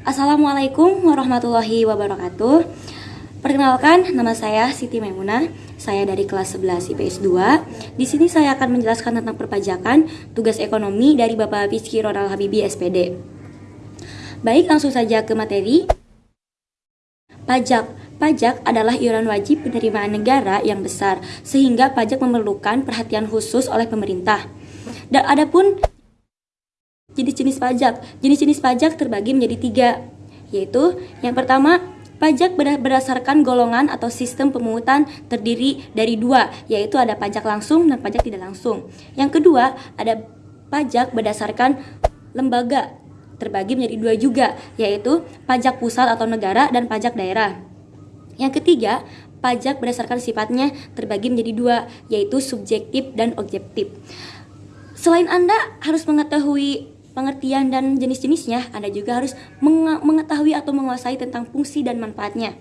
Assalamualaikum warahmatullahi wabarakatuh. Perkenalkan, nama saya Siti Maimuna. Saya dari kelas 11 IPS 2. Di sini saya akan menjelaskan tentang perpajakan tugas ekonomi dari Bapak Rizky Ronald Habibi SPD. Baik, langsung saja ke materi. Pajak Pajak adalah iuran wajib penerimaan negara yang besar, sehingga pajak memerlukan perhatian khusus oleh pemerintah. Dan adapun jenis-jenis pajak, jenis-jenis pajak terbagi menjadi tiga, yaitu yang pertama Pajak berdasarkan golongan atau sistem pemungutan terdiri dari dua, yaitu ada pajak langsung dan pajak tidak langsung. Yang kedua, ada pajak berdasarkan lembaga, terbagi menjadi dua juga, yaitu pajak pusat atau negara dan pajak daerah. Yang ketiga, pajak berdasarkan sifatnya terbagi menjadi dua, yaitu subjektif dan objektif. Selain Anda harus mengetahui pengertian dan jenis-jenisnya, Anda juga harus mengetahui atau menguasai tentang fungsi dan manfaatnya.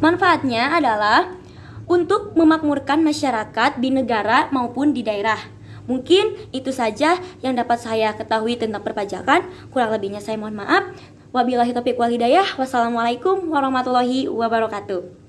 Manfaatnya adalah untuk memakmurkan masyarakat di negara maupun di daerah. Mungkin itu saja yang dapat saya ketahui tentang perpajakan. Kurang lebihnya saya mohon maaf. Wabillahi taufiq walhidayah. Wassalamualaikum warahmatullahi wabarakatuh.